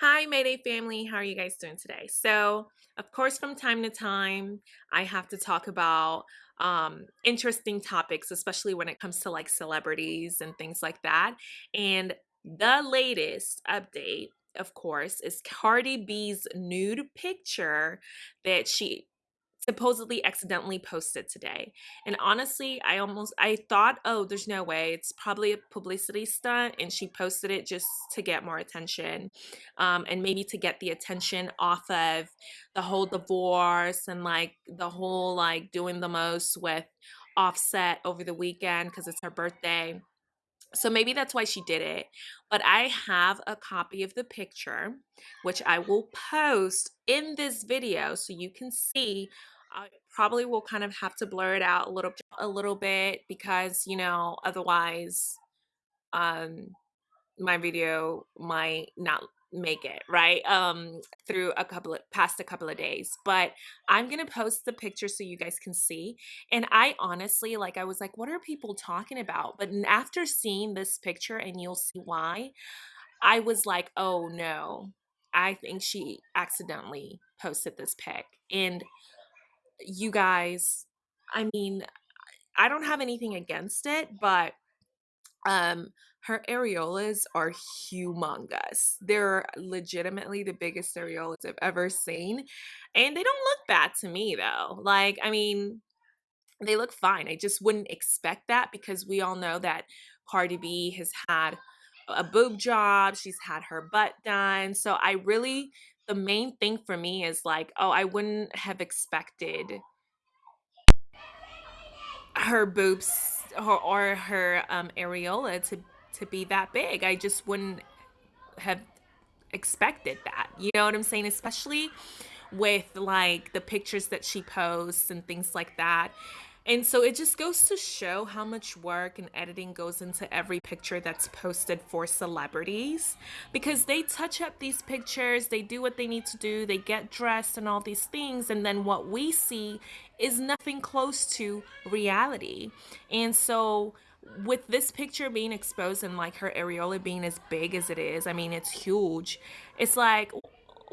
Hi, Mayday family. How are you guys doing today? So, of course, from time to time, I have to talk about um, interesting topics, especially when it comes to like celebrities and things like that. And the latest update, of course, is Cardi B's nude picture that she supposedly accidentally posted today. And honestly, I almost I thought, "Oh, there's no way. It's probably a publicity stunt and she posted it just to get more attention." Um and maybe to get the attention off of the whole divorce and like the whole like doing the most with Offset over the weekend because it's her birthday. So maybe that's why she did it. But I have a copy of the picture, which I will post in this video so you can see. I probably will kind of have to blur it out a little a little bit because, you know, otherwise um my video might not make it right? Um through a couple of past a couple of days but i'm gonna post the picture so you guys can see and i honestly like i was like what are people talking about? But after seeing this picture and you'll see why i was like oh no i think she accidentally posted this pic and you guys i mean i don't have anything against it but um, her areolas are humongous. They're legitimately the biggest areolas I've ever seen. And they don't look bad to me though. Like, I mean, they look fine. I just wouldn't expect that because we all know that Cardi B has had a boob job, she's had her butt done. So I really the main thing for me is like, oh, I wouldn't have expected her boobs or, or her um, areola to to be that big. I just wouldn't have expected that. You know what I'm saying? Especially with like the pictures that she posts and things like that. And so it just goes to show how much work and editing goes into every picture that's posted for celebrities because they touch up these pictures, they do what they need to do, they get dressed and all these things. And then what we see is nothing close to reality. And so with this picture being exposed and like her areola being as big as it is, I mean, it's huge. It's like,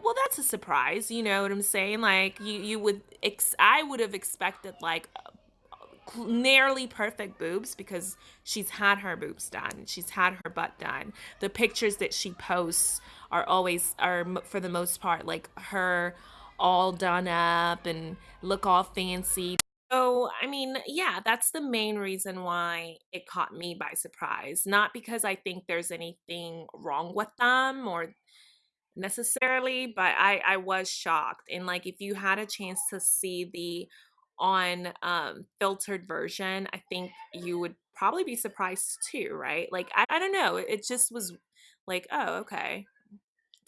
well, that's a surprise. You know what I'm saying? Like you, you would, ex- I would have expected like nearly perfect boobs because she's had her boobs done. She's had her butt done. The pictures that she posts are always are for the most part like her all done up and look all fancy. So i mean yeah that's the main reason why it caught me by surprise. Not because i think there's anything wrong with them or necessarily but i i was shocked. And like if you had a chance to see the on um filtered version i think you would probably be surprised too right like i, I don't know it just was like oh okay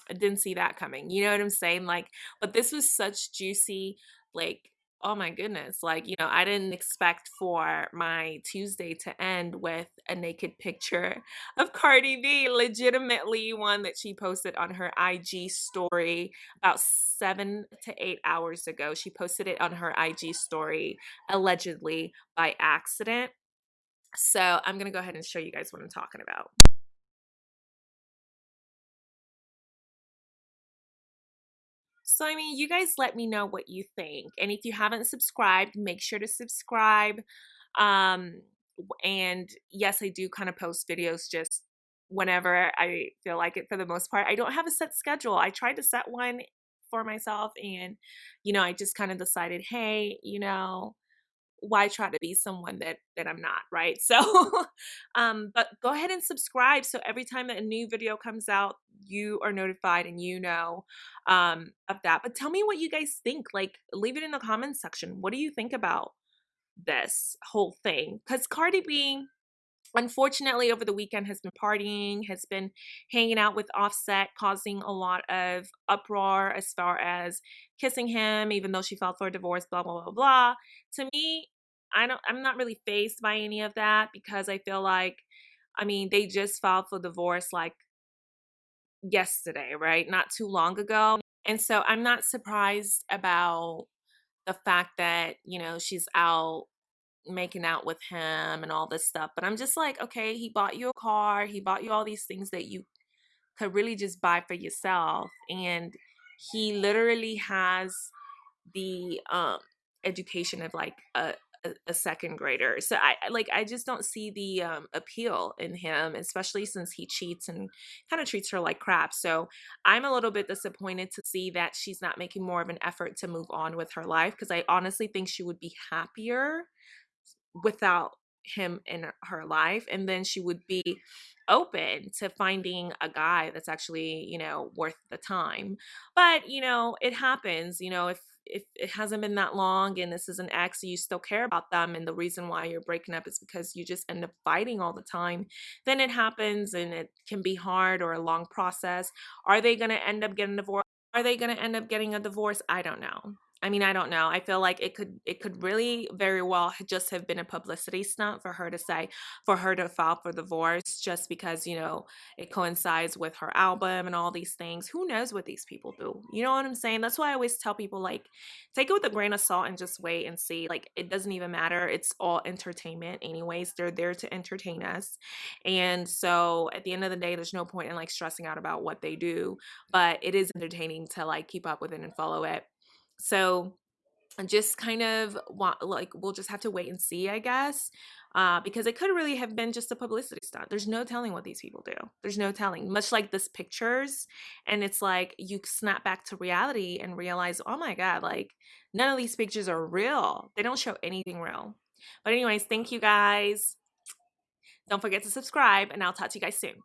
I didn't see that coming. You know what I'm saying? Like, but this was such juicy, like, oh my goodness. Like, you know, I didn't expect for my Tuesday to end with a naked picture of Cardi B, legitimately one that she posted on her IG story about seven to eight hours ago. She posted it on her IG story, allegedly by accident. So I'm going to go ahead and show you guys what I'm talking about. So, I mean, you guys let me know what you think. And if you haven't subscribed, make sure to subscribe. Um, and yes, I do kind of post videos just whenever I feel like it for the most part. I don't have a set schedule. I tried to set one for myself and, you know, I just kind of decided, hey, you know, why try to be someone that that I'm not, right? So um but go ahead and subscribe so every time that a new video comes out, you are notified and you know um of that. But tell me what you guys think. Like leave it in the comments section. What do you think about this whole thing? Cuz Cardi B unfortunately over the weekend has been partying has been hanging out with offset causing a lot of uproar as far as kissing him even though she filed for a divorce blah blah blah blah to me i don't i'm not really phased by any of that because i feel like i mean they just filed for divorce like yesterday right not too long ago and so i'm not surprised about the fact that you know she's out making out with him and all this stuff. But I'm just like, okay, he bought you a car, he bought you all these things that you could really just buy for yourself. And he literally has the um education of like a a, a second grader. So I like I just don't see the um appeal in him, especially since he cheats and kind of treats her like crap. So I'm a little bit disappointed to see that she's not making more of an effort to move on with her life because I honestly think she would be happier without him in her life and then she would be open to finding a guy that's actually you know worth the time but you know it happens you know if if it hasn't been that long and this is an ex you still care about them and the reason why you're breaking up is because you just end up fighting all the time then it happens and it can be hard or a long process. Are they going to end up getting divorced are they going to end up getting a divorce? I don't know I mean, I don't know. I feel like it could it could really very well just have been a publicity stunt for her to say for her to file for divorce just because, you know, it coincides with her album and all these things. Who knows what these people do? You know what I'm saying? That's why I always tell people like take it with a grain of salt and just wait and see. Like it doesn't even matter. It's all entertainment anyways. They're there to entertain us. And so at the end of the day, there's no point in like stressing out about what they do, but it is entertaining to like keep up with it and follow it. So just kind of want like we'll just have to wait and see, I guess. Uh, because it could really have been just a publicity stunt. There's no telling what these people do. There's no telling. Much like this pictures, and it's like you snap back to reality and realize, oh my god, like none of these pictures are real. They don't show anything real. But anyways, thank you guys. Don't forget to subscribe, and I'll talk to you guys soon.